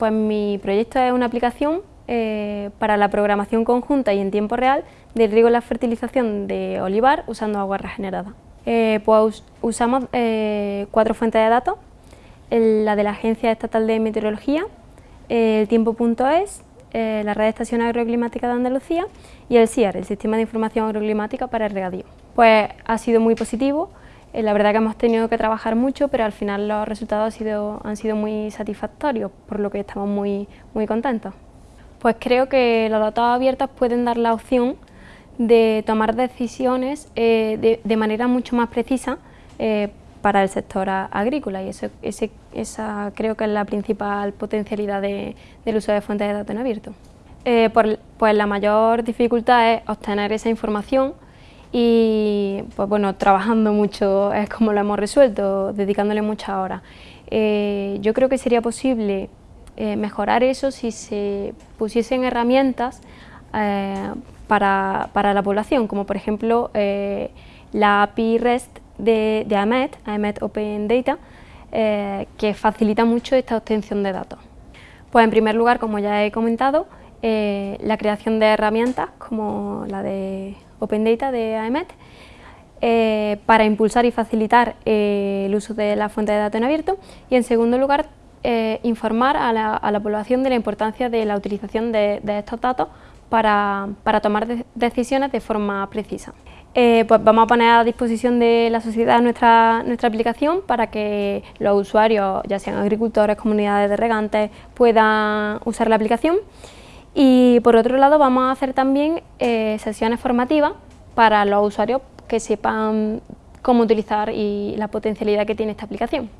Pues mi proyecto es una aplicación eh, para la programación conjunta y en tiempo real del riego y la fertilización de olivar usando agua regenerada. Eh, pues usamos eh, cuatro fuentes de datos, la de la Agencia Estatal de Meteorología, el tiempo.es, la Red de Estación Agroclimática de Andalucía y el SIAR, el Sistema de Información Agroclimática para el Regadío. Pues ha sido muy positivo, la verdad que hemos tenido que trabajar mucho, pero al final los resultados han sido, muy satisfactorios, por lo que estamos muy, muy contentos. Pues creo que los datos abiertos pueden dar la opción de tomar decisiones eh, de, manera mucho más precisa eh, para el sector agrícola y eso, esa creo que es la principal potencialidad del uso de fuentes de datos en abierto. Eh, pues la mayor dificultad es obtener esa información y pues bueno, trabajando mucho es como lo hemos resuelto, dedicándole muchas horas. yo creo que sería posible mejorar eso si se pusiesen herramientas para, la población, como por ejemplo eh, la API REST de, de AMET, AMET Open Data, eh, que facilita mucho esta obtención de datos. Pues en primer lugar, como ya he comentado, eh, la creación de herramientas como la de Open Data de AMET, para impulsar y facilitar el uso de la fuente de datos en abierto y en segundo lugar informar a la, población de la importancia de la utilización de estos datos para, tomar decisiones de forma precisa. Eh, pues vamos a poner a disposición de la sociedad nuestra, nuestra aplicación para que los usuarios, ya sean agricultores, comunidades de regantes, puedan usar la aplicación. Y por otro lado vamos a hacer también eh, sesiones formativas para los usuarios que sepan cómo utilizar y la potencialidad que tiene esta aplicación.